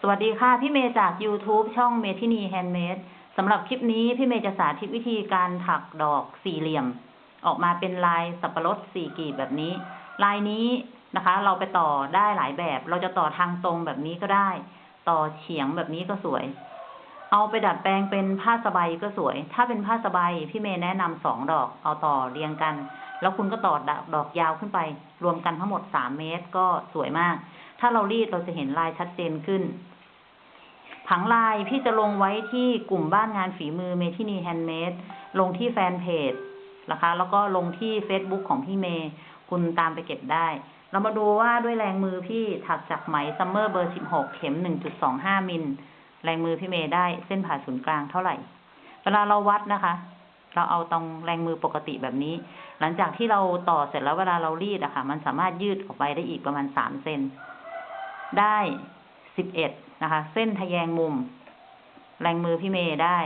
สวัสดีค่ะ พี่เมย์จาก YouTube ช่องเมทินีแฮนด์เมดสำหรับคลิปนี้พี่เมย์จะสาธิตวิธีการถักดอกสี่เหลี่ยม ออกมาเป็นลายสับปะรดสี่กีบแบบนี้ ลายนี้นะคะ เราไปต่อได้หลายแบบ เราจะต่อทางตรงแบบนี้ก็ได้ ต่อเฉียงแบบนี้ก็สวย เอาไปดัดแปลงเป็นผ้าสไบก็สวย ถ้าเป็นผ้าสไบพี่เมย์แนะนำสองดอก เอาต่อเรียงกัน แล้วคุณก็ต่อดอกยาวขึ้นไป รวมกันทั้งหมดสามเมตรก็สวยมาก ถ้าเรารีดเราจะเห็นลายชัดเจนขึ้น ผังลายพี่จะลงไว้ที่กลุ่มบ้านงานฝีมือเมทินี Handmade ลงที่แฟนเพจนะคะ แล้วก็ลงที่ Facebook ของพี่เมย์คุณตามไปเก็บได้ เรามาดูว่าด้วยแรงมือพี่ถักจากไหม Summer เบอร์ 16 เข็ม 1.25 มิล แรงมือพี่เมย์ได้เส้นผ่าศูนย์กลางเท่าไหร่ เวลาเราวัดนะคะ เราเอาตรงแรงมือปกติแบบนี้ หลังจากที่เราต่อเสร็จแล้วเวลาเรารีดอะค่ะ มันสามารถยืดออกไปได้อีกประมาณ3เซนได้สิบเอ็ดนะคะ เส้นทะแยงมุม แรงมือพี่เมย์ได้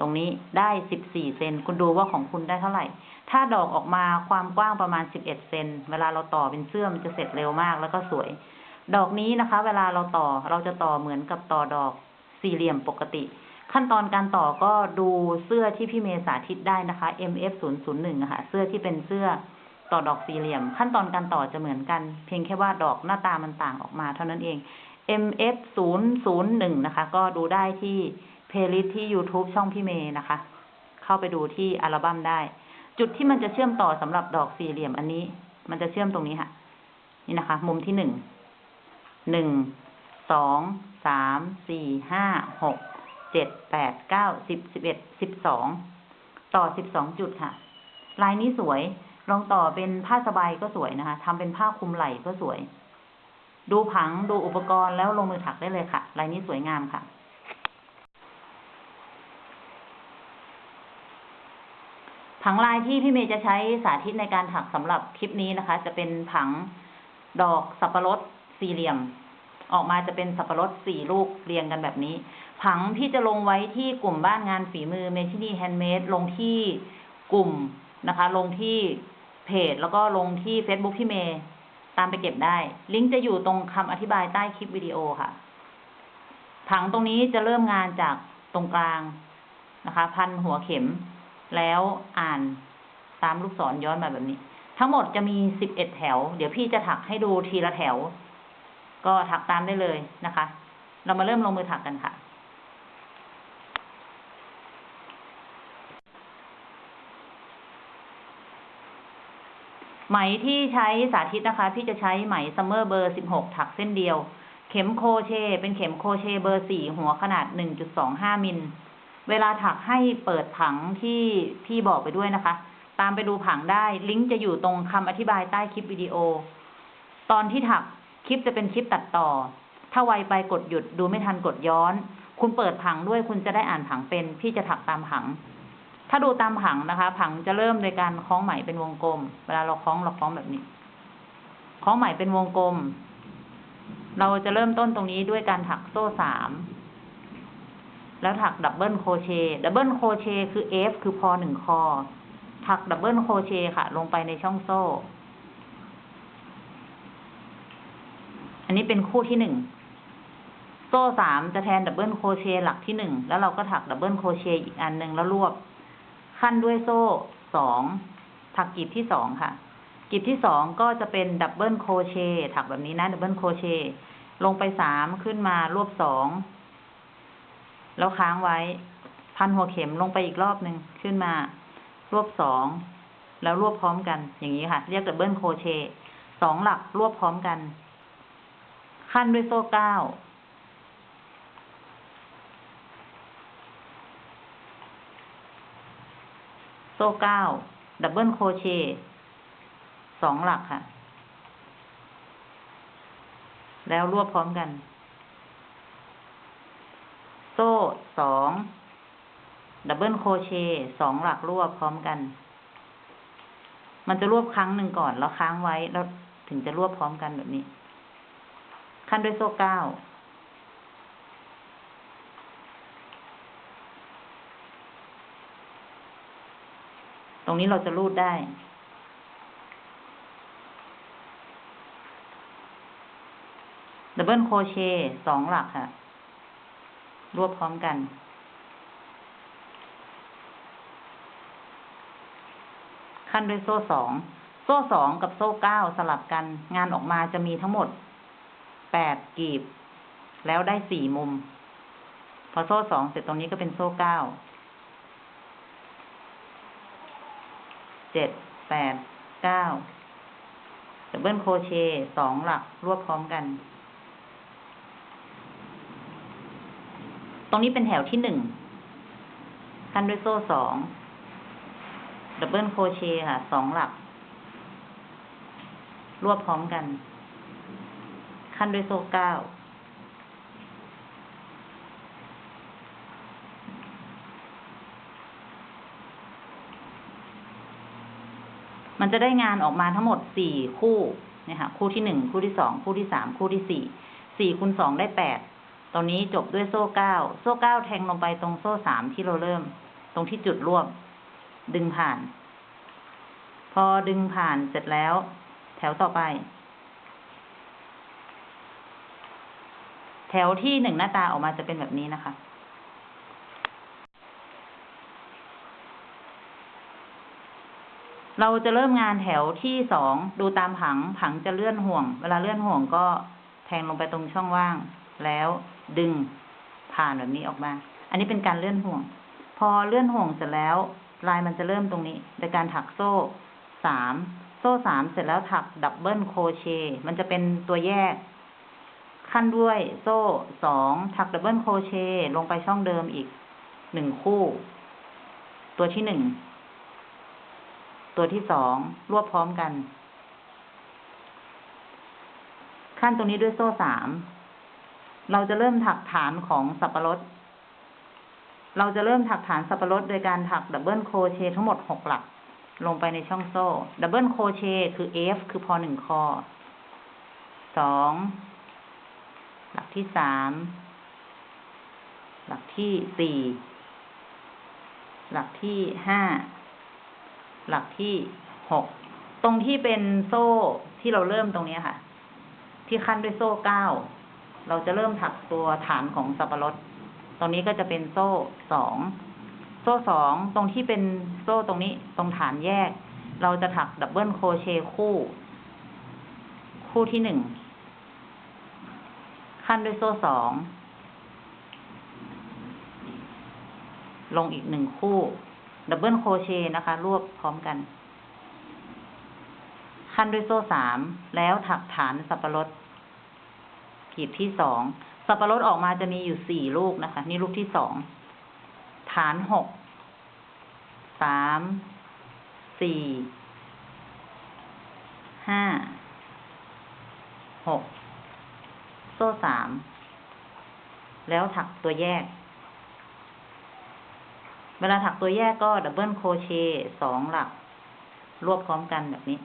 ตรงนี้ได้สิบสี่เซนคุณดูว่าของคุณได้เท่าไหร่ ถ้าดอกออกมาความกว้างประมาณสิบเอ็ดเซนเวลาเราต่อเป็นเสื้อมันจะเสร็จเร็วมากแล้วก็สวย ดอกนี้นะคะ เวลาเราต่อเราจะต่อเหมือนกับต่อดอกสี่เหลี่ยมปกติ ขั้นตอนการต่อก็ดูเสื้อที่พี่เมย์สาธิตได้นะคะ MF 0 0 1อะค่ะ เสื้อที่เป็นเสื้อต่อดอกสี่เหลี่ยม ขั้นตอนการต่อจะเหมือนกัน เพียงแค่ว่าดอกหน้าตามันต่างออกมาเท่านั้นเอง MF 0 0 1นะคะ ก็ดูได้ที่ playlist ที่ YouTube ช่องพี่เมย์นะคะ เข้าไปดูที่อัลบั้มได้ จุดที่มันจะเชื่อมต่อสำหรับดอกสี่เหลี่ยมอันนี้ มันจะเชื่อมตรงนี้ค่ะ นี่นะคะ มุมที่หนึ่ง หนึ่ง สอง สาม สี่ ห้า หก เจ็ดแปดเก้าสิบสิบเอ็ดสิบสองต่อสิบสองจุดค่ะ ลายนี้สวยลองต่อเป็นผ้าสบายก็สวยนะคะทำเป็นผ้าคลุมไหล่ก็สวย ดูผังดูอุปกรณ์แล้วลงมือถักได้เลยค่ะ ลายนี้สวยงามค่ะ ผังลายที่พี่เมย์จะใช้สาธิตในการถักสำหรับคลิปนี้นะคะ จะเป็นผังดอกสับปะรดสี่เหลี่ยม ออกมาจะเป็นสับปะรดสี่ลูกเรียงกันแบบนี้ ผังพี่จะลงไว้ที่กลุ่มบ้านงานฝีมือเมทินี Handmade ลงที่กลุ่มนะคะ ลงที่เพจแล้วก็ลงที่ Facebook พี่เมย์ตามไปเก็บได้ ลิงก์จะอยู่ตรงคำอธิบายใต้คลิปวิดีโอค่ะ ผังตรงนี้จะเริ่มงานจากตรงกลางนะคะ พันหัวเข็ม แล้วอ่านตามลูกศรย้อนมาแบบนี้ ทั้งหมดจะมีสิบเอ็ดแถว เดี๋ยวพี่จะถักให้ดูทีละแถว ก็ถักตามได้เลยนะคะ เรามาเริ่มลงมือถักกันค่ะไหมที่ใช้สาธิตนะคะ พี่จะใช้ไหม Summer เบอร์สิบหกถักเส้นเดียว เข็มโครเชต์ เป็นเข็มโครเชต์เบอร์สี่หัวขนาดหนึ่งจุดสองห้ามิล เวลาถักให้เปิดผังที่พี่บอกไปด้วยนะคะ ตามไปดูผังได้ ลิงก์จะอยู่ตรงคำอธิบายใต้คลิปวิดีโอ ตอนที่ถัก ลิปจะเป็นคลิปตัดต่อ ถ้าไวไปกดหยุดดูไม่ทันกดย้อน คุณเปิดผังด้วยคุณจะได้อ่านผังเป็น พี่จะถักตามผัง ถ้าดูตามผังนะคะ ผังจะเริ่มโดยการคล้องไหมเป็นวงกลม เวลาเราคล้องเราคล้องแบบนี้ คล้องไหมเป็นวงกลม เราจะเริ่มต้นตรงนี้ด้วยการถักโซ่สามแล้วถัก double crochet double crochet คือ F คือพอหนึ่งคอ ถัก double crochet ค่ะ ลงไปในช่องโซ่ อันนี้เป็นคู่ที่หนึ่ง โซ่สามจะแทน double crochet หลักที่หนึ่ง แล้วเราก็ถัก double crochet อีกอันหนึ่งแล้วรวบ ขั้นด้วยโซ่สอง ถักกีบที่สองค่ะ กีบที่สองก็จะเป็น double crochet ถักแบบนี้นะ double crochetลงไปสามขึ้นมารวบสอง แล้วค้างไว้ พันหัวเข็มลงไปอีกรอบหนึ่งขึ้นมารวบสอง แล้วรวบพร้อมกัน อย่างนี้ค่ะ เรียก double crochet สองหลักรวบพร้อมกัน ขั้นด้วยโซ่เก้าโซ่เก้า double crochetสองหลักค่ะ แล้วรวบพร้อมกัน โซ่สอง double crochet สองหลักรวบพร้อมกัน มันจะรวบครั้งหนึ่งก่อนแล้วค้างไว้แล้วถึงจะรวบพร้อมกันแบบนี้ ขั้นด้วยโซ่เก้าตรงนี้เราจะรูดได้ดับเบิลโครเชต์สองหลักค่ะ รวบพร้อมกัน ขั้นด้วยโซ่สอง โซ่สองกับโซ่เก้าสลับกัน งานออกมาจะมีทั้งหมด แปดกีบ แล้วได้สี่มุม พอโซ่สองเสร็จตรงนี้ก็เป็นโซ่เก้าเจ็ดแปดเก้า double crochet สองหลักรวบพร้อมกัน ตรงนี้เป็นแถวที่หนึ่งขั้นด้วยโซ่สอง double crochet ค่ะสองหลัก รวบพร้อมกัน ขั้นด้วยโซ่เก้ามันจะได้งานออกมาทั้งหมดสี่คู่นี่ยค่ะคู่ที่หนึ่งคู่ที่สองคู่ที่สามคู่ที่สี่สี่คูณสองได้แปดตอนนี้จบด้วยโซ่เก้าโซ่เก้าแทงลงไปตรงโซ่สามที่เราเริ่ม ตรงที่จุดรวบดึงผ่าน พอดึงผ่านเสร็จแล้ว แถวต่อไป แถวที่หนึ่งหน้าตาออกมาจะเป็นแบบนี้นะคะ เราจะเริ่มงานแถวที่สองดูตามผังผังจะเลื่อนห่วง เวลาเลื่อนห่วงก็แทงลงไปตรงช่องว่าง แล้วดึงผ่านแบบนี้ออกมา อันนี้เป็นการเลื่อนห่วง พอเลื่อนห่วงเสร็จแล้ว ลายมันจะเริ่มตรงนี้โดยการถักโซ่สามโซ่สามเสร็จแล้วถัก double crochet มันจะเป็นตัวแยก ขั้นด้วยโซ่สองถัก double crochet ลงไปช่องเดิมอีกหนึ่งคู่ ตัวที่หนึ่ง ตัวที่สองรวบพร้อมกัน ขั้นตรงนี้ด้วยโซ่สาม เราจะเริ่มถักฐานของสับปะรด เราจะเริ่มถักฐานสับปะรดโดยการถัก double crochet ทั้งหมดหกหลัก ลงไปในช่องโซ่ double crochet คือ F คือพอหนึ่งคอสอง หลักที่สามหลักที่สี่หลักที่ห้าหลักที่หกตรงที่เป็นโซ่ที่เราเริ่มตรงนี้ค่ะ ที่ขั้นด้วยโซ่เก้าเราจะเริ่มถักตัวฐานของสับปะรดตรงนี้ก็จะเป็นโซ่สองโซ่สองตรงที่เป็นโซ่ตรงนี้ตรงฐานแยก เราจะถัก double crochet คู่ คู่ที่หนึ่ง ขั้นด้วยโซ่สอง ลงอีกหนึ่งคู่ double crochetนะคะ รวบพร้อมกัน ขั้นด้วยโซ่สาม แล้วถักฐานสับปะรดกีบที่สอง สับปะรดออกมาจะมีอยู่สี่ลูกนะคะ นี่ลูกที่สอง ฐานหก สาม สี่ ห้า หก ซ่สาม แล้วถักตัวแยก เวลาถักตัวแยกก็ double crochet สองหลัก รวบพร้อมกันแบบนี้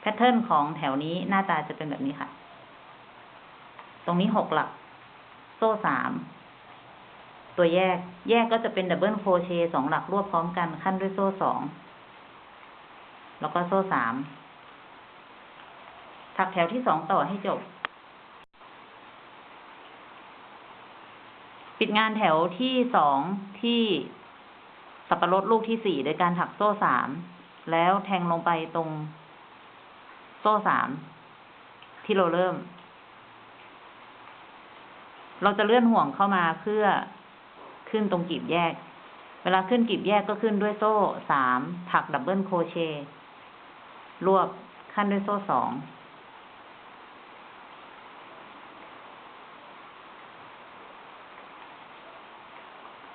pattern ของแถวนี้หน้าตาจะเป็นแบบนี้ค่ะ ตรงนี้หกหลัก โซ่สาม ตัวแยก แยกก็จะเป็น double crochet สองหลักรวบพร้อมกันขั้นด้วยโซ่สอง แล้วก็โซ่สามถักแถวที่สองต่อให้จบ ปิดงานแถวที่สองที่สับปะรดลูกที่สี่โดยการถักโซ่สาม แล้วแทงลงไปตรงโซ่สาม ที่เราเริ่ม เราจะเลื่อนห่วงเข้ามาเพื่อขึ้นตรงกีบแยก เวลาขึ้นกีบแยกก็ขึ้นด้วยโซ่สาม ถักดับเบิลโคเช รวบขั้นด้วยโซ่สอง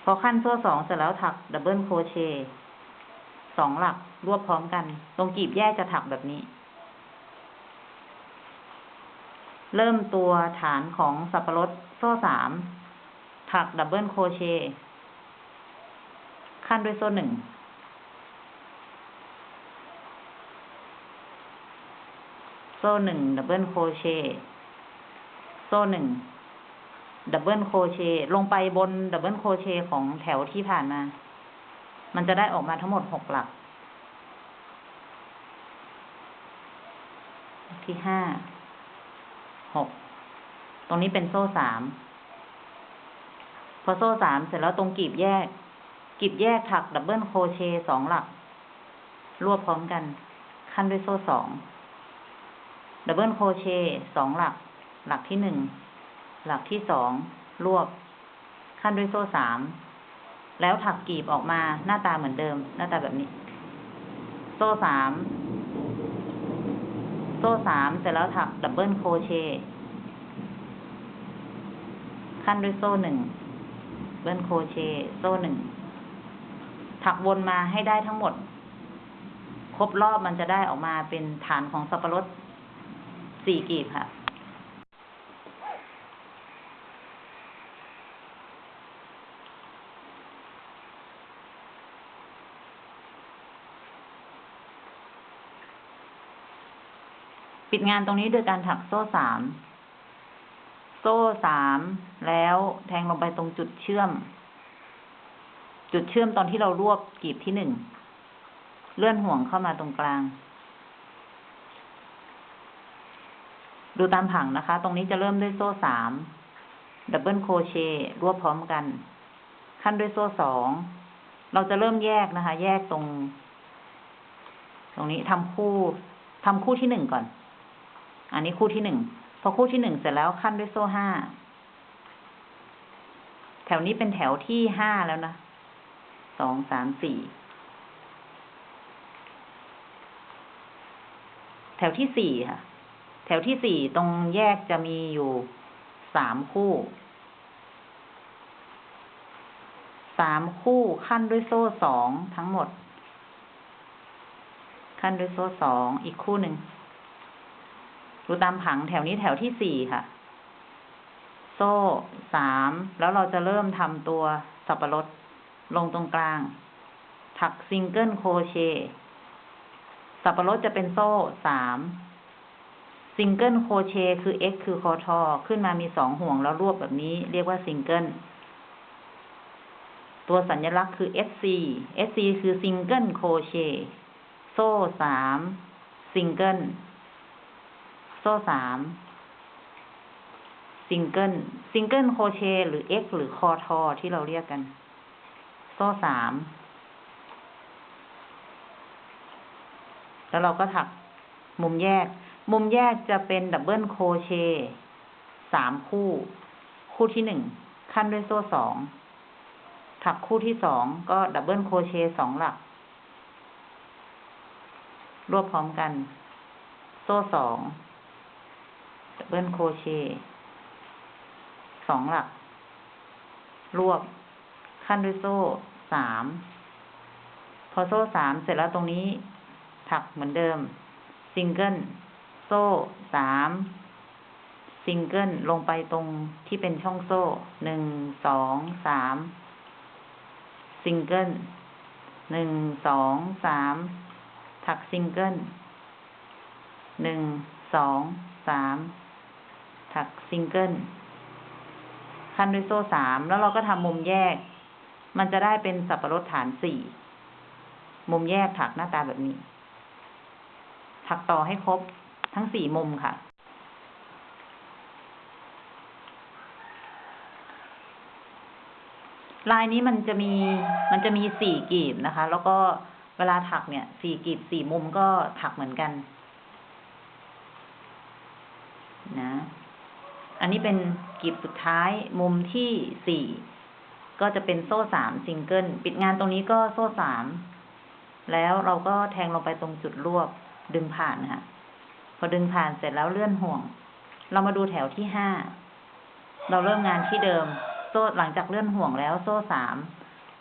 พอขั้นโซ่สองเสร็จแล้วถัก double crochet สองหลักรวบพร้อมกัน ตรงกีบแยกจะถักแบบนี้ เริ่มตัวฐานของสับปะรดโซ่สามถัก double crochet ขั้นด้วยโซ่หนึ่งโซ่หนึ่ง double crochetโซ่หนึ่ง double crochet ลงไปบน double crochet ของแถวที่ผ่านมา มันจะได้ออกมาทั้งหมดหกหลัก ที่ห้าหกตรงนี้เป็นโซ่สามพอโซ่สามเสร็จแล้วตรงกลีบแยก กลีบแยกถัก double crochet สองหลัก รวบพร้อมกัน คั่นด้วยโซ่สอง double crochet สองหลัก หลักที่หนึ่ง หลักที่สองรวบ คั่นด้วยโซ่สาม แล้วถักกลีบออกมาหน้าตาเหมือนเดิม หน้าตาแบบนี้ โซ่สาม โซ่สามเสร็จแล้วถัก double crochet คั่นด้วยโซ่หนึ่ง double crochet โซ่หนึ่งถักวนมาให้ได้ทั้งหมด ครบรอบมันจะได้ออกมาเป็นฐานของสับปะรดสี่กลีบค่ะ ปิดงานตรงนี้โดยการถักโซ่สาม โซ่สามแล้วแทงลงไปตรงจุดเชื่อม จุดเชื่อมตอนที่เรารวบกลีบที่หนึ่ง เลื่อนห่วงเข้ามาตรงกลาง ดูตามผังนะคะ ตรงนี้จะเริ่มด้วยโซ่สาม double crochet รวบพร้อมกัน คั่นด้วยโซ่สอง เราจะเริ่มแยกนะคะ แยกตรง ตรงนี้ทำคู่ทำคู่ที่หนึ่งก่อน อันนี้คู่ที่หนึ่งพอคู่ที่หนึ่งเสร็จแล้วขั้นด้วยโซ่ห้าแถวนี้เป็นแถวที่ห้าแล้วนะสองสามสี่แถวที่สี่ค่ะ แถวที่สี่ตรงแยกจะมีอยู่สามคู่สามคู่ขั้นด้วยโซ่สองทั้งหมด คั่นด้วยโซ่สองอีกคู่หนึ่ง ดูตามผังแถวนี้แถวที่สี่ค่ะ โซ่สาม แล้วเราจะเริ่มทำตัวสับปะรดลงตรงกลาง ถัก single crochet สับปะรดจะเป็นโซ่สาม single crochet คือ x คือคอทอ ขึ้นมามีสองห่วงแล้วรวบแบบนี้ เรียกว่าซิงเกิล ตัวสัญลักษณ์คือ sc sc คือ single crochet โซ่สาม ซิงเกิล โซ่สาม single single crochet หรือ x หรือคอทอที่เราเรียกกัน โซ่สามแล้วเราก็ถักมุมแยก มุมแยกจะเป็น double crochetสามคู่ คู่ที่หนึ่งคั่นด้วยโซ่สองถักคู่ที่สองก็ double crochet สองหลัก รวบพร้อมกัน โซ่สอง double crochet สองหลัก รวบคั่นด้วยโซ่สาม พอโซ่สามเสร็จแล้วตรงนี้ถักเหมือนเดิม ซิงเกิล โซ่สาม ซิงเกิล ลงไปตรงที่เป็นช่องโซ่หนึ่งสองสามซิงเกิลหนึ่งสองสามถักซิงเกิลหนึ่งสองสาม ถักซิงเกิลขั่นด้วยโซ่สามแล้วเราก็ทำมุมแยก มันจะได้เป็นสับปะรดฐานสี่มุมแยกถักหน้าตาแบบนี้ ถักต่อให้ครบทั้งสี่มุมค่ะ ลายนี้มันจะมีมันจะมีสี่กลีบนะคะ แล้วก็เวลาถักเนี่ยสี่กลีบสี่มุมก็ถักเหมือนกัน นะ อันนี้เป็นกลีบสุดท้ายมุมที่สี่ก็จะเป็นโซ่สามซิงเกิลปิดงานตรงนี้ก็โซ่สามแล้วเราก็แทงลงไปตรงจุดรวบดึงผ่านค่ะพอดึงผ่านเสร็จแล้วเลื่อนห่วง เรามาดูแถวที่ห้าเราเริ่มงานที่เดิม โซ่หลังจากเลื่อนห่วงแล้วโซ่สาม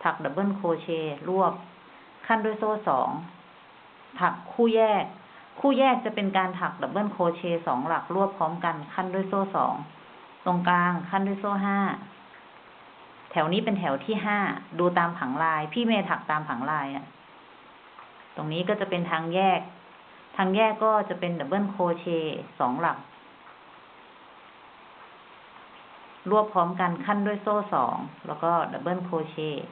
ถัก double crochet รวบ คั่นด้วยโซ่สองถักคู่แยก คู่แยกจะเป็นการถัก double crochet สองหลักรวบพร้อมกันคั่นด้วยโซ่สองตรงกลางคั่นด้วยโซ่ห้าแถวนี้เป็นแถวที่ห้าดูตามผังลาย พี่เมย์ถักตามผังลายอะตรงนี้ก็จะเป็นทางแยก ทางแยกก็จะเป็น double crochet สองหลัก รวบพร้อมกันคั่นด้วยโซ่สองแล้วก็ double crochet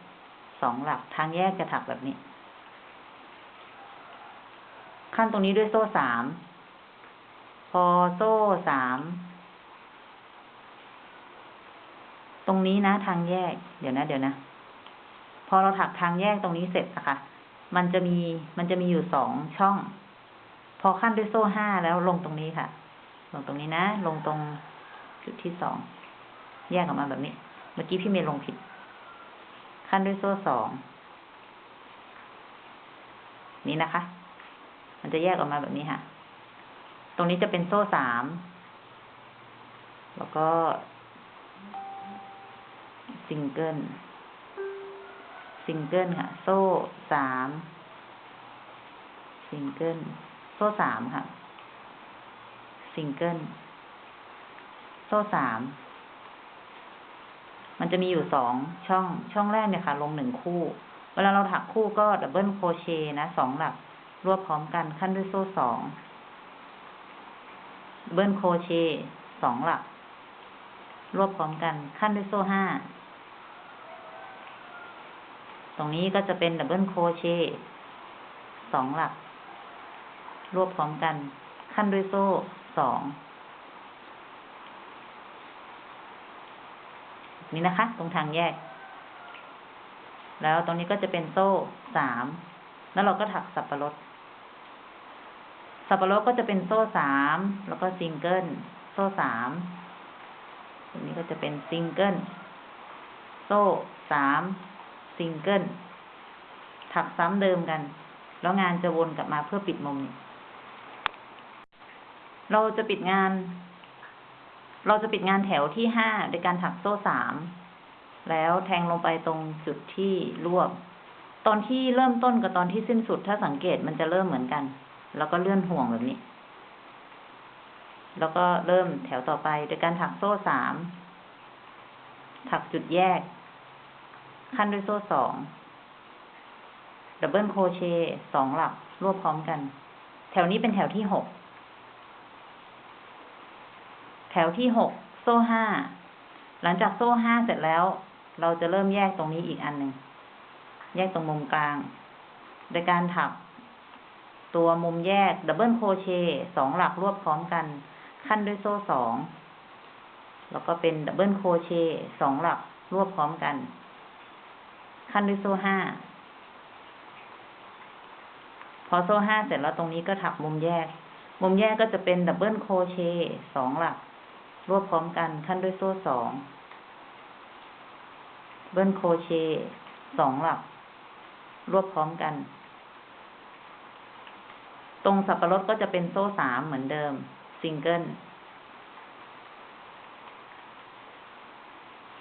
สองหลัก ทางแยกจะถักแบบนี้ คั่นตรงนี้ด้วยโซ่สาม พอโซ่สาม ตรงนี้นะทางแยก เดี๋ยวนะ เดี๋ยวนะ พอเราถักทางแยกตรงนี้เสร็จนะคะ มันจะมี มันจะมีอยู่สองช่อง พอขั้นด้วยโซ่ห้าแล้วลงตรงนี้ค่ะ ลงตรงนี้นะ ลงตรงจุดที่สอง แยกออกมาแบบนี้ เมื่อกี้พี่เมย์ลงผิด ขั้นด้วยโซ่สอง นี่นะคะ มันจะแยกออกมาแบบนี้ค่ะ ตรงนี้จะเป็นโซ่สาม แล้วก็ single single ค่ะ โซ่สาม ซิงเกิล โซ่สามค่ะ ซิงเกิล โซ่สาม มันจะมีอยู่สองช่อง ช่องแรกเนี่ยค่ะ ลงหนึ่งคู่ เวลาเราถักคู่ก็ double crochet นะสองหลัก รวบพร้อมกันคั่นด้วยโซ่สอง double crochet สองหลัก รวบพร้อมกันคั่นด้วยโซ่ห้า ตรงนี้ก็จะเป็น double crochet สองหลัก รวบพร้อมกันคั่นด้วยโซ่สองนี่นะคะ ตรงทางแยก แล้วตรงนี้ก็จะเป็นโซ่สาม แล้วเราก็ถักสับปะรด สับปะรดก็จะเป็นโซ่สามแล้วก็ซิงเกิลโซ่สามตรงนี้ก็จะเป็นซิงเกิลโซ่สามซิงเกิลถักซ้ำเดิมกัน แล้วงานจะวนกลับมาเพื่อปิดมุมนี้เราจะปิดงาน เราจะปิดงานแถวที่ห้าโดยการถักโซ่สาม แล้วแทงลงไปตรงจุดที่รวบ ตอนที่เริ่มต้นกับตอนที่สิ้นสุดถ้าสังเกตมันจะเริ่มเหมือนกัน แล้วก็เลื่อนห่วงแบบนี้ แล้วก็เริ่มแถวต่อไปโดยการถักโซ่สาม ถักจุดแยก คั่นด้วยโซ่สอง double crochet สองหลักรวบพร้อมกัน แถวนี้เป็นแถวที่หก แถวที่หกโซ่ห้า หลังจากโซ่ห้าเสร็จแล้ว เราจะเริ่มแยกตรงนี้อีกอันหนึ่ง แยกตรงมุมกลาง โดยการถัก ตัวมุมแยก double crochet สองหลักรวบพร้อมกัน ขั้นด้วยโซ่สองแล้วก็เป็น double crochet สองหลักรวบพร้อมกัน ขั้นด้วยโซ่ห้าพอโซ่ห้าเสร็จแล้วตรงนี้ก็ถักมุมแยก มุมแยกก็จะเป็น double crochet สองหลัก รวบพร้อมกัน ขั้นด้วยโซ่สอง double crochet สองหลัก รวบพร้อมกัน ตรงสับปะรดก็จะเป็นโซ่สามเหมือนเดิม ซิงเกิล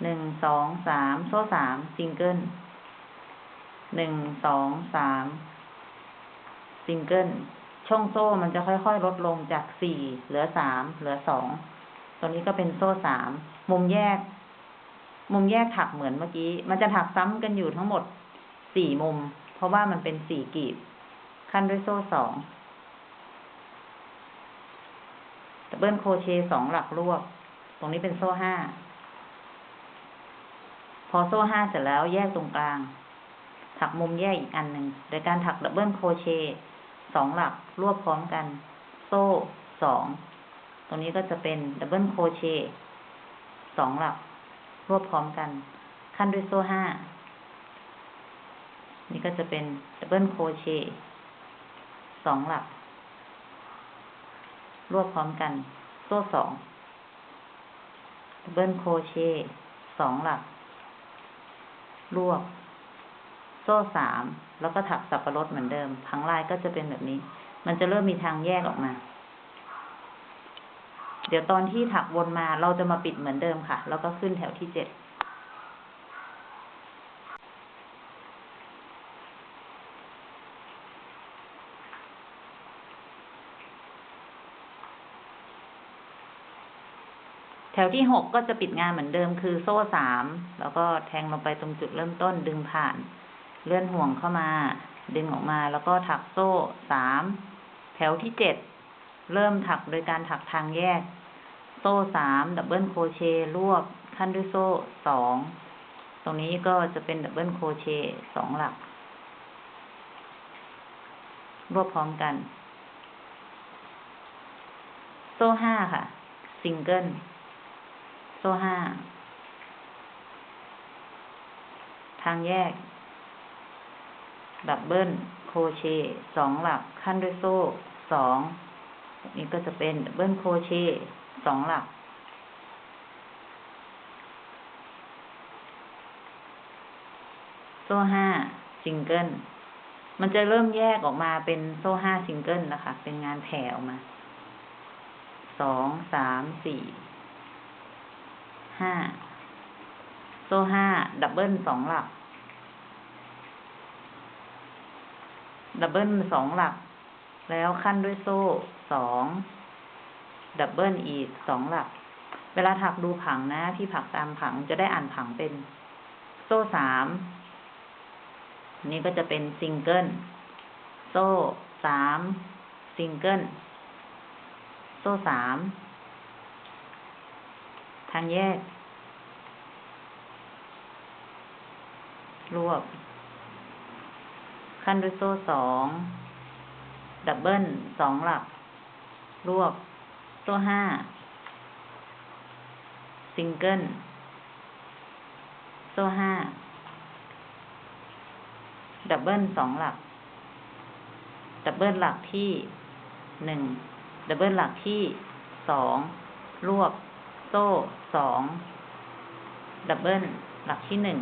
หนึ่งสองสามโซ่สามซิงเกิลหนึ่งสองสามซิงเกิลช่องโซ่มันจะค่อยๆ ลดลงจากสี่เหลือสามเหลือสองตัวนี้ก็เป็นโซ่สามมุมแยก มุมแยกถักเหมือนเมื่อกี้ มันจะถักซ้ำกันอยู่ทั้งหมดสี่มุม เพราะว่ามันเป็นสี่กลีบ ขั้นด้วยโซ่สอง double crochet สองหลักรวบ ตรงนี้เป็นโซ่ห้า พอโซ่ห้าเสร็จแล้วแยกตรงกลาง ถักมุมแยกอีกอันหนึ่งโดยการถัก double crochet สองหลักรวบพร้อมกัน โซ่สอง ตรงนี้ก็จะเป็น double crochet สองหลัก รวบพร้อมกัน ขั้นด้วยโซ่ห้า นี่ก็จะเป็น double crochet สองหลัก รวบพร้อมกัน โซ่สองdouble crochet สองหลัก รวบ โซ่สาม แล้วก็ถักสับปะรดเหมือนเดิมผังลายก็จะเป็นแบบนี้ มันจะเริ่มมีทางแยกออกมา เดี๋ยวตอนที่ถักวนมาเราจะมาปิดเหมือนเดิมค่ะ แล้วก็ขึ้นแถวที่เจ็ด ถวที่หกก็จะปิดงานเหมือนเดิมคือโซ่สาม แล้วก็แทงลงไปตรงจุดเริ่มต้นดึงผ่าน เลื่อนห่วงเข้ามา ดึงออกมาแล้วก็ถักโซ่สามแถวที่เจ็ดเริ่มถักโดยการถักทางแยก โซ่สาม double crochet รวบขั้นด้วยโซ่สองตรงนี้ก็จะเป็น double crochet สองหลัก รวบพร้อมกัน โซ่ห้าค่ะ ซิงเกิล โซ่ห้า ทางแยก double crochet สองหลักขั้นด้วยโซ่สองนี่ก็จะเป็น double crochet สองหลัก โซ่ห้าซิงเกิลมันจะเริ่มแยกออกมาเป็นโซ่ห้าซิงเกิลนะคะ เป็นงานแผ่ออกมา สอง สาม สี่ ห้าโซ่ห้า double สองหลัก double สองหลัก แล้วขั้นด้วยโซ่สอง double อีกสองหลัก เวลาถักดูผังนะ พี่ถักตามผังจะได้อ่านผังเป็น โซ่สามนี่ก็จะเป็นซิงเกิลโซ่สามซิงเกิลโซ่สาม ทางแยก รวบ ขั้นด้วยโซ่สอง double สองหลัก รวบ โซ่ห้า ซิงเกิล โซ่ห้า double สองหลัก double หลักที่หนึ่ง double หลักที่สองรวบ โซ่สอง double หลักที่หนึ่ง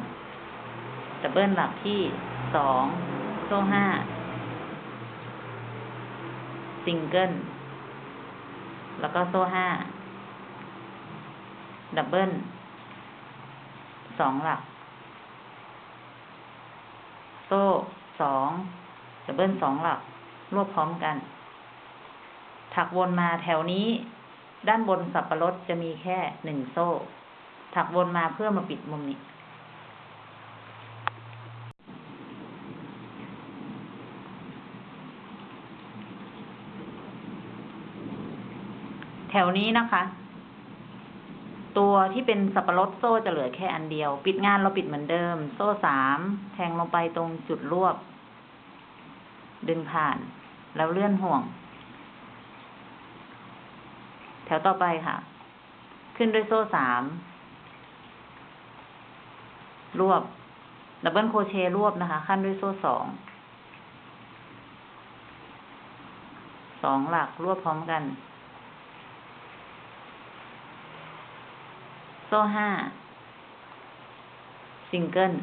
double หลักที่สองโซ่ห้าซิงเกิลแล้วก็โซ่ห้า doubleสองหลัก โซ่สอง double สองหลัก รวบพร้อมกัน ถักวนมาแถวนี้ ด้านบนสับปะรดจะมีแค่หนึ่งโซ่ ถักวนมาเพื่อมาปิดมุมนี้ แถวนี้นะคะ ตัวที่เป็นสับปะรดโซ่จะเหลือแค่อันเดียว ปิดงานเราปิดเหมือนเดิม โซ่สามแทงลงไปตรงจุดรวบ ดึงผ่าน แล้วเลื่อนห่วง แถวต่อไปค่ะ ขึ้นด้วยโซ่สาม รวบ double crochet รวบนะคะ ขั้นด้วยโซ่สอง สองหลักรวบพร้อมกัน โซ่ห้า ซิงเกิล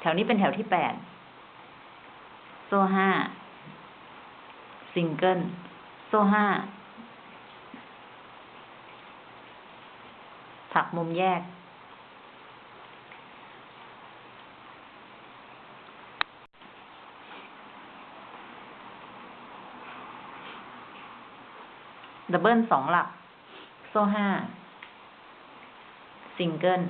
แถวนี้เป็นแถวที่แปด โซ่ห้า ซิงเกิล โซ่ห้า ถักมุมแยก double สองหลัก โซ่ห้า ซิงเกิล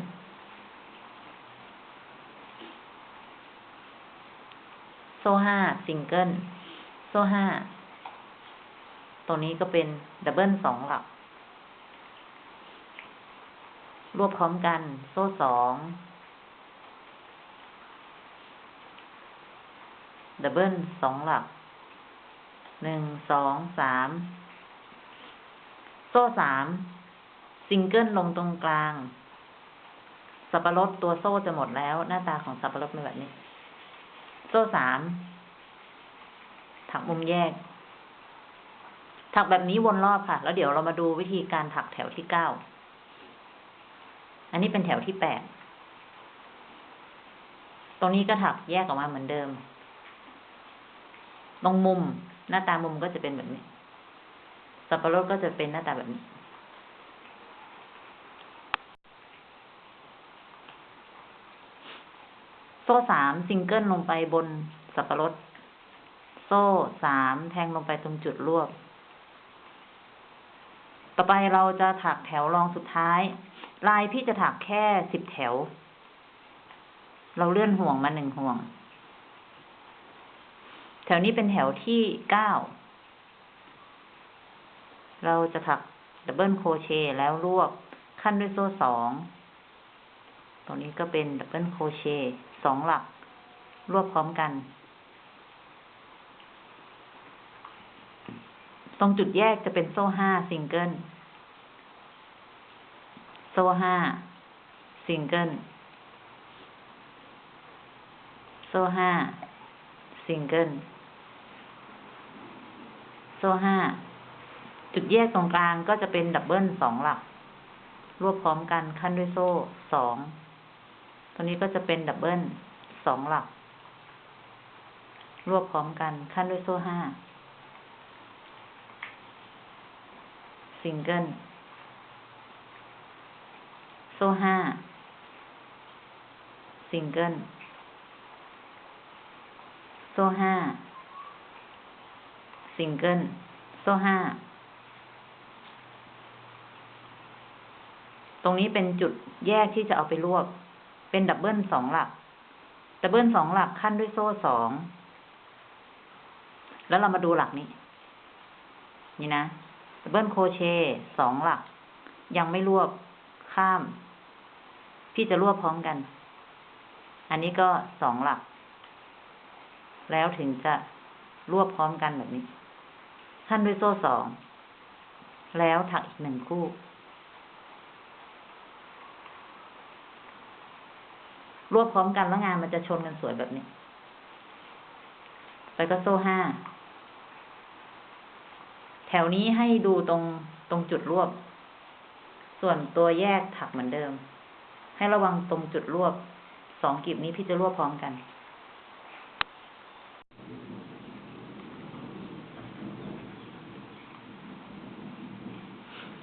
โซ่ห้า ซิงเกิลโซ่ห้าตรงนี้ก็เป็น double สองหลัก รวบพร้อมกัน โซ่สอง doubleสองหลัก หนึ่ง สอง สาม โซ่สาม ซิงเกิลลงตรงกลาง สับปะรดตัวโซ่จะหมดแล้ว หน้าตาของสับปะรดเป็นแบบนี้ โซ่สาม ถักมุมแยก ถักแบบนี้วนรอบค่ะ แล้วเดี๋ยวเรามาดูวิธีการถักแถวที่เก้า อันนี้เป็นแถวที่แปด ตรงนี้ก็ถักแยกออกมาเหมือนเดิม ตรงมุมหน้าตามุมก็จะเป็นแบบนี้ สับปะรดก็จะเป็นหน้าตาแบบนี้ โซ่สามซิงเกิลลงไปบนสับปะรด โซ่สามแทงลงไปตรงจุดรวบ ต่อไปเราจะถักแถวรองสุดท้าย ลายพี่จะถักแค่สิบแถว เราเลื่อนห่วงมาหนึ่งห่วง แถวนี้เป็นแถวที่เก้า เราจะถัก double crochet แล้วรวบคั่นด้วยโซ่สอง ตรงนี้ก็เป็น double crochet สองหลัก รวบพร้อมกัน ตรงจุดแยกจะเป็นโซ่ห้าซิงเกิล โซ่ห้าซิงเกิลโซ่ห้าซิงเกิลโซ่ห้าจุดแยกตรงกลางก็จะเป็น double สองหลัก รวบพร้อมกันคั่นด้วยโซ่สองตัวนี้ก็จะเป็น double สองหลัก รวบพร้อมกันคั่นด้วยโซ่ห้าซิงเกิล โซ่ห้าซิงเกิลโซ่ห้าซิงเกิลโซ่ห้าตรงนี้เป็นจุดแยกที่จะเอาไปรวบ เป็น double สองหลัก double สองหลักคั่นด้วยโซ่สอง แล้วเรามาดูหลักนี้ นี่นะ double crochet สองหลัก ยังไม่รวบข้าม พี่จะรวบพร้อมกัน อันนี้ก็สองหลัก แล้วถึงจะรวบพร้อมกันแบบนี้ คั่นด้วยโซ่สอง แล้วถักอีกหนึ่งคู่ รวบพร้อมกันแล้วงานมันจะชนกันสวยแบบนี้แล้วก็โซ่ห้า แถวนี้ให้ดูตรงตรงจุดรวบ ส่วนตัวแยกถักเหมือนเดิม ให้ระวังตรงจุดรวบสองกลีบนี้พี่จะรวบพร้อมกัน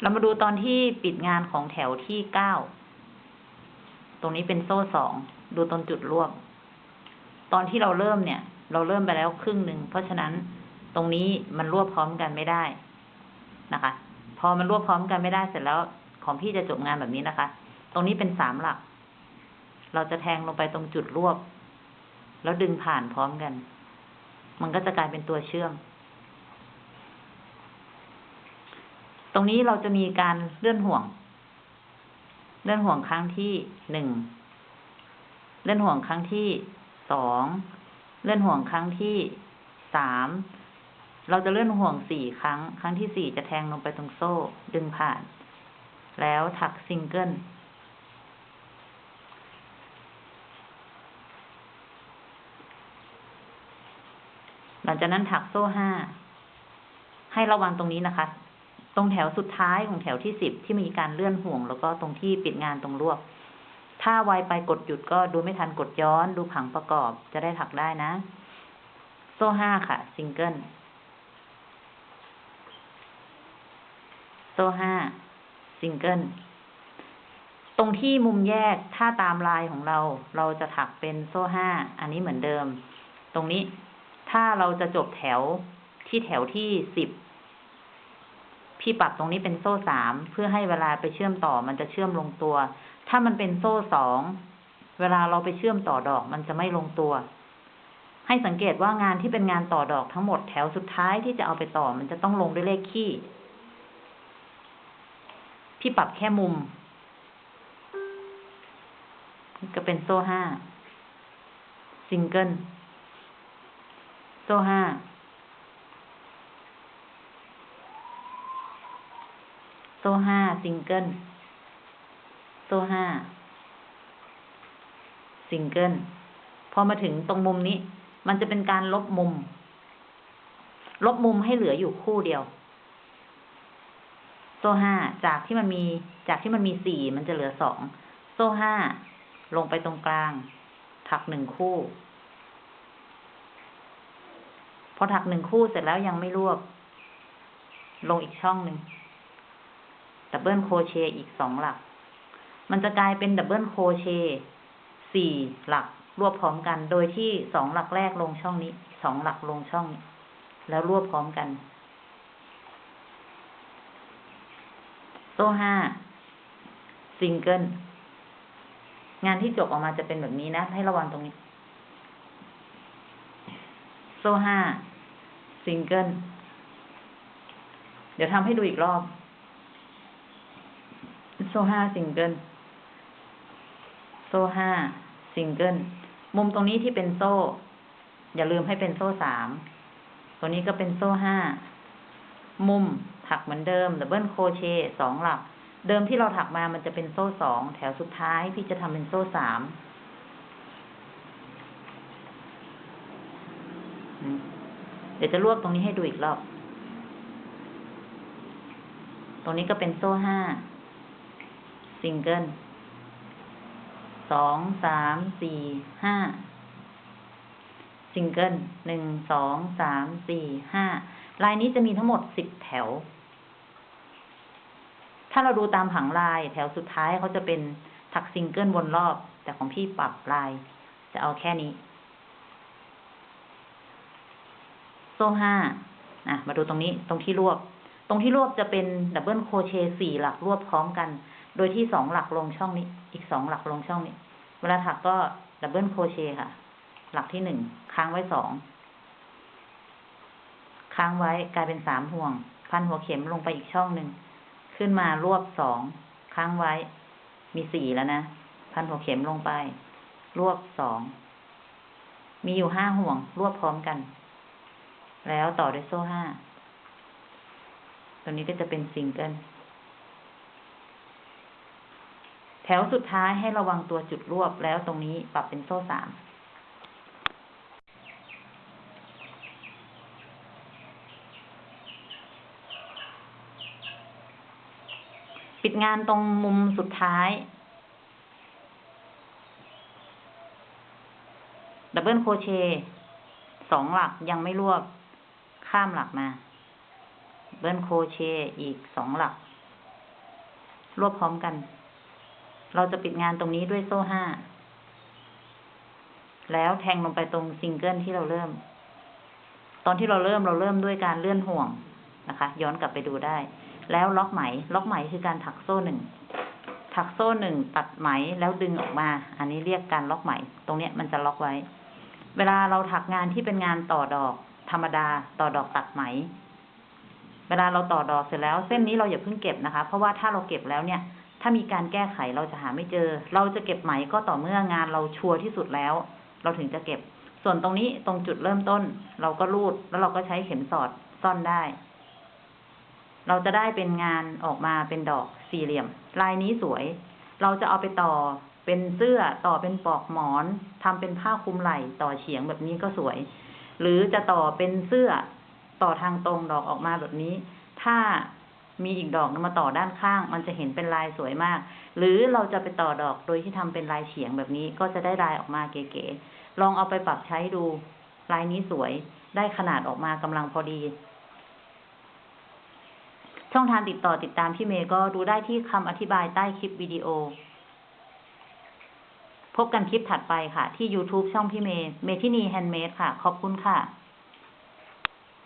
เรามาดูตอนที่ปิดงานของแถวที่เก้า ตรงนี้เป็นโซ่สอง ดูตรงจุดรวบ ตอนที่เราเริ่มเนี่ย เราเริ่มไปแล้วครึ่งหนึ่ง เพราะฉะนั้นตรงนี้มันรวบพร้อมกันไม่ได้นะคะ พอมันรวบพร้อมกันไม่ได้เสร็จแล้วของพี่จะจบงานแบบนี้นะคะ ตรงนี้เป็นสามหลัก เราจะแทงลงไปตรงจุดรวบ แล้วดึงผ่านพร้อมกัน มันก็จะกลายเป็นตัวเชื่อม ตรงนี้เราจะมีการเลื่อนห่วง เลื่อนห่วงครั้งที่หนึ่ง เลื่อนห่วงครั้งที่สอง เลื่อนห่วงครั้งที่สาม เราจะเลื่อนห่วงสี่ครั้ง ครั้งที่สี่จะแทงลงไปตรงโซ่ ดึงผ่าน แล้วถักซิงเกิล หลังจากนั้นถักโซ่ห้า ให้ระวังตรงนี้นะคะ ตรงแถวสุดท้ายของแถวที่สิบที่มีการเลื่อนห่วง แล้วก็ตรงที่ปิดงานตรงรวบ ถ้าไวไปกดหยุดก็ดูไม่ทันกดย้อน ดูผังประกอบจะได้ถักได้นะ โซ่ห้าค่ะ ซิงเกิล โซ่ห้า ซิงเกิลตรงที่มุมแยกถ้าตามลายของเรา เราจะถักเป็นโซ่ห้า อันนี้เหมือนเดิม ตรงนี้ ถ้าเราจะจบแถวที่แถวที่สิบ พี่ปรับตรงนี้เป็นโซ่สามเพื่อให้เวลาไปเชื่อมต่อมันจะเชื่อมลงตัว ถ้ามันเป็นโซ่สองเวลาเราไปเชื่อมต่อดอกมันจะไม่ลงตัว ให้สังเกตว่างานที่เป็นงานต่อดอกทั้งหมดแถวสุดท้ายที่จะเอาไปต่อมันจะต้องลงด้วยเลขคี่พี่ปรับแค่มุมก็เป็นโซ่ห้าซิงเกิล โซ่ห้าโซ่ห้าซิงเกิลโซ่ห้าซิงเกิลพอมาถึงตรงมุมนี้ มันจะเป็นการลบมุม ลบมุมให้เหลืออยู่คู่เดียว โซ่ห้าจากที่มันมีจากที่มันมีสี่มันจะเหลือสองโซ่ห้าลงไปตรงกลาง ถักหนึ่งคู่ อถักหนึ่งคู่เสร็จแล้วยังไม่รวบ ลงอีกช่องหนึ่ง double crochet อีกสองหลัก มันจะกลายเป็น double crochet สี่หลักรวบพร้อมกัน โดยที่สองหลักแรกลงช่องนี้สองหลักลงช่องนี้แล้วรวบพร้อมกัน โซ่ห้าซิงเกิลงานที่จบออกมาจะเป็นแบบนี้นะ ให้ระวังตรงนี้ โซ่ห้า ซิงเกิล เดี๋ยวทำให้ดูอีกรอบ โซ่ห้าซิงเกิล โซ่ห้าซิงเกิล มุมตรงนี้ที่เป็นโซ่ อย่าลืมให้เป็นโซ่สาม ตัวนี้ก็เป็นโซ่ห้า มุมถักเหมือนเดิม double crochet สองหลัก เดิมที่เราถักมามันจะเป็นโซ่สอง แถวสุดท้ายพี่จะทำเป็นโซ่สามอืม ดี๋ยวจะรวบตรงนี้ให้ดูอีกรอบ ตรงนี้ก็เป็นโซ่ห้าซิงเกิลสองสามสี่ห้าซิงเกิลหนึ่งสองสามสี่ห้าลายนี้จะมีทั้งหมดสิบแถว ถ้าเราดูตามผังลายแถวสุดท้ายเขาจะเป็นถักซิงเกิลวนรอบ แต่ของพี่ปรับลาย จะเอาแค่นี้ โซ่ห้าอะมาดูตรงนี้ตรงที่รวบ ตรงที่รวบจะเป็น double crochet สี่หลักรวบพร้อมกัน โดยที่สองหลักลงช่องนี้ อีกสองหลักลงช่องนี้ เวลาถักก็ double crochet ค่ะ หลักที่หนึ่งค้างไว้สองค้างไว้กลายเป็นสามห่วง พันหัวเข็มลงไปอีกช่องหนึ่งขึ้นมารวบสองค้างไว้ มีสี่แล้วนะพันหัวเข็มลงไป รวบสองมีอยู่ห้าห่วงรวบพร้อมกัน แล้วต่อด้วยโซ่ห้า ตัวนี้ก็จะเป็นซิงเกิล แถวสุดท้ายให้ระวังตัวจุดรวบแล้วตรงนี้ปรับเป็นโซ่สาม ปิดงานตรงมุมสุดท้าย double crochet สองหลักยังไม่รวบ ข้ามหลักมา double crochet อีกสองหลัก รวบพร้อมกัน เราจะปิดงานตรงนี้ด้วยโซ่ห้า แล้วแทงลงไปตรงซิงเกิลที่เราเริ่ม ตอนที่เราเริ่มเราเริ่มด้วยการเลื่อนห่วงนะคะ ย้อนกลับไปดูได้ แล้วล็อกไหม ล็อกไหมคือการถักโซ่หนึ่งถักโซ่หนึ่งตัดไหมแล้วดึงออกมา อันนี้เรียกการล็อกไหม ตรงเนี้ยมันจะล็อกไว้ เวลาเราถักงานที่เป็นงานต่อดอก ธรรมดาต่อดอกตัดไหม เวลาเราต่อดอกเสร็จแล้ว เส้นนี้เราอย่าเพิ่งเก็บนะคะ เพราะว่าถ้าเราเก็บแล้วเนี่ย ถ้ามีการแก้ไขเราจะหาไม่เจอ เราจะเก็บไหมก็ต่อเมื่องานเราชัวร์ที่สุดแล้ว เราถึงจะเก็บ ส่วนตรงนี้ตรงจุดเริ่มต้น เราก็รูดแล้วเราก็ใช้เข็มสอดซ่อนได้ เราจะได้เป็นงานออกมาเป็นดอกสี่เหลี่ยม ลายนี้สวย เราจะเอาไปต่อเป็นเสื้อต่อเป็นปลอกหมอนทำเป็นผ้าคลุมไหล่ต่อเฉียงแบบนี้ก็สวย หรือจะต่อเป็นเสื้อต่อทางตรงดอกออกมาแบบนี้ ถ้ามีอีกดอกนึงมาต่อด้านข้าง มันจะเห็นเป็นลายสวยมาก หรือเราจะไปต่อดอกโดยที่ทำเป็นลายเฉียงแบบนี้ก็จะได้ลายออกมาเก๋ๆลองเอาไปปรับใช้ดู ลายนี้สวยได้ขนาดออกมากำลังพอดี ช่องทางติดต่อติดตามพี่เมย์ก็ดูได้ที่คำอธิบายใต้คลิปวิดีโอ พบกันคลิปถัดไปค่ะ ที่ YouTube ช่องพี่เมย์เมทินี Handmade ค่ะ ขอบคุณค่ะ